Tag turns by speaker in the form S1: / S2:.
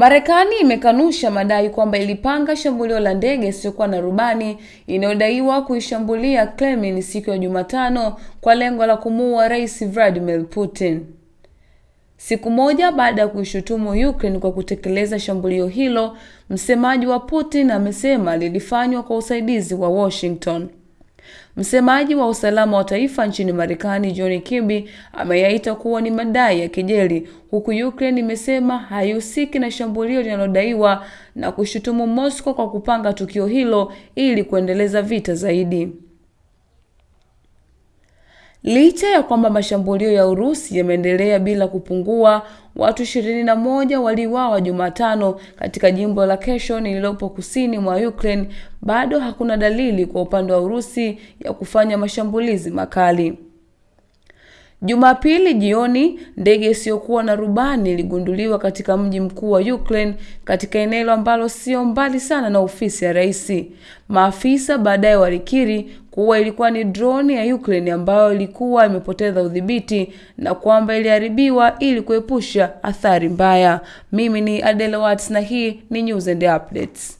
S1: Marekani imekanusha madai kwamba ilipanga shambulio la ndege isiyokuwa na rubani inayodaiwa kuishambulia Kremlin siku ya Jumatano kwa lengo la kumuua Rais Vladimir Putin. Siku moja baada ya kuishutumu Ukraine kwa kutekeleza shambulio hilo, msemaji wa Putin amesema lilifanywa kwa usaidizi wa Washington. Msemaji wa usalama wa taifa nchini Marekani, John Kirby, ameyaita kuwa ni madai ya kejeli, huku Ukraine imesema haihusiki na shambulio linalodaiwa na kushutumu Moscow kwa kupanga tukio hilo ili kuendeleza vita zaidi. Licha ya kwamba mashambulio ya Urusi yameendelea bila kupungua, watu ishirini na moja waliuawa Jumatano katika jimbo la Kherson lililopo kusini mwa Ukraine, bado hakuna dalili kwa upande wa Urusi ya kufanya mashambulizi makali. Jumapili jioni, ndege isiyokuwa na rubani iligunduliwa katika mji mkuu wa Ukraine katika eneo ambalo sio mbali sana na ofisi ya rais. Maafisa baadaye walikiri kuwa ilikuwa ni droni ya Ukraine ambayo ilikuwa imepoteza udhibiti na kwamba iliharibiwa ili kuepusha athari mbaya. Mimi ni Adele Watts na hii ni News and Updates.